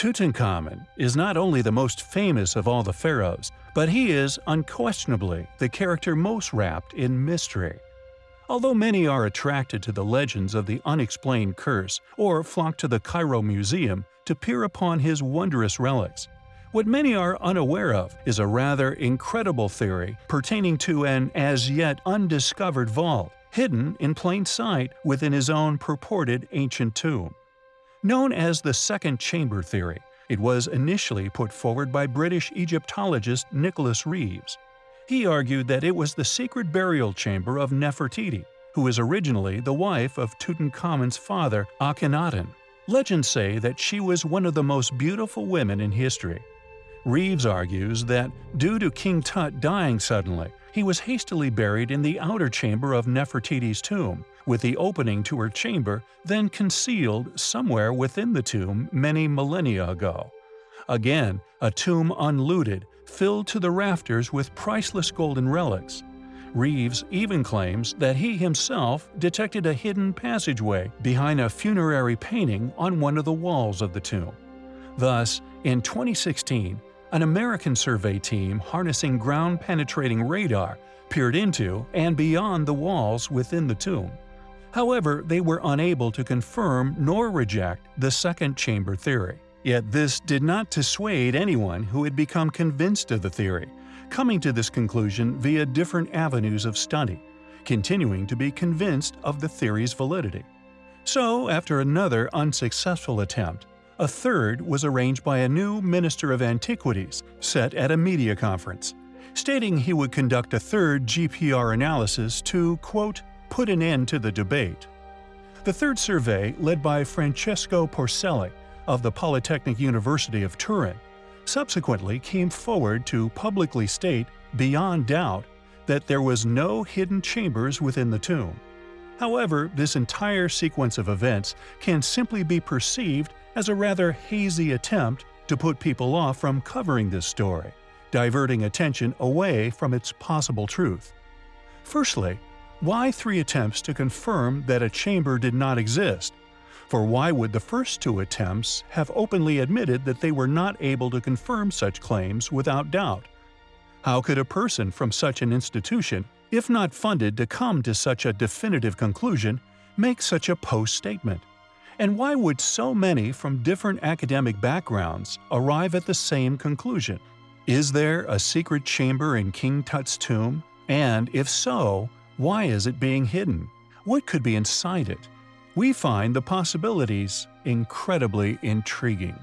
Tutankhamun is not only the most famous of all the pharaohs, but he is unquestionably the character most wrapped in mystery. Although many are attracted to the legends of the unexplained curse or flock to the Cairo Museum to peer upon his wondrous relics, what many are unaware of is a rather incredible theory pertaining to an as yet undiscovered vault, hidden in plain sight within his own purported ancient tomb. Known as the Second Chamber Theory, it was initially put forward by British Egyptologist Nicholas Reeves. He argued that it was the secret burial chamber of Nefertiti, who was originally the wife of Tutankhamun's father Akhenaten. Legends say that she was one of the most beautiful women in history. Reeves argues that, due to King Tut dying suddenly, he was hastily buried in the outer chamber of Nefertiti's tomb, with the opening to her chamber then concealed somewhere within the tomb many millennia ago. Again, a tomb unlooted, filled to the rafters with priceless golden relics. Reeves even claims that he himself detected a hidden passageway behind a funerary painting on one of the walls of the tomb. Thus, in 2016, an American survey team harnessing ground-penetrating radar peered into and beyond the walls within the tomb. However, they were unable to confirm nor reject the second chamber theory. Yet this did not dissuade anyone who had become convinced of the theory, coming to this conclusion via different avenues of study, continuing to be convinced of the theory's validity. So, after another unsuccessful attempt, a third was arranged by a new Minister of Antiquities set at a media conference, stating he would conduct a third GPR analysis to, quote, put an end to the debate. The third survey, led by Francesco Porcelli of the Polytechnic University of Turin, subsequently came forward to publicly state, beyond doubt, that there was no hidden chambers within the tomb. However, this entire sequence of events can simply be perceived as a rather hazy attempt to put people off from covering this story, diverting attention away from its possible truth. Firstly, why three attempts to confirm that a chamber did not exist? For why would the first two attempts have openly admitted that they were not able to confirm such claims without doubt? How could a person from such an institution, if not funded to come to such a definitive conclusion, make such a post statement? And why would so many from different academic backgrounds arrive at the same conclusion? Is there a secret chamber in King Tut's tomb? And if so, why is it being hidden? What could be inside it? We find the possibilities incredibly intriguing.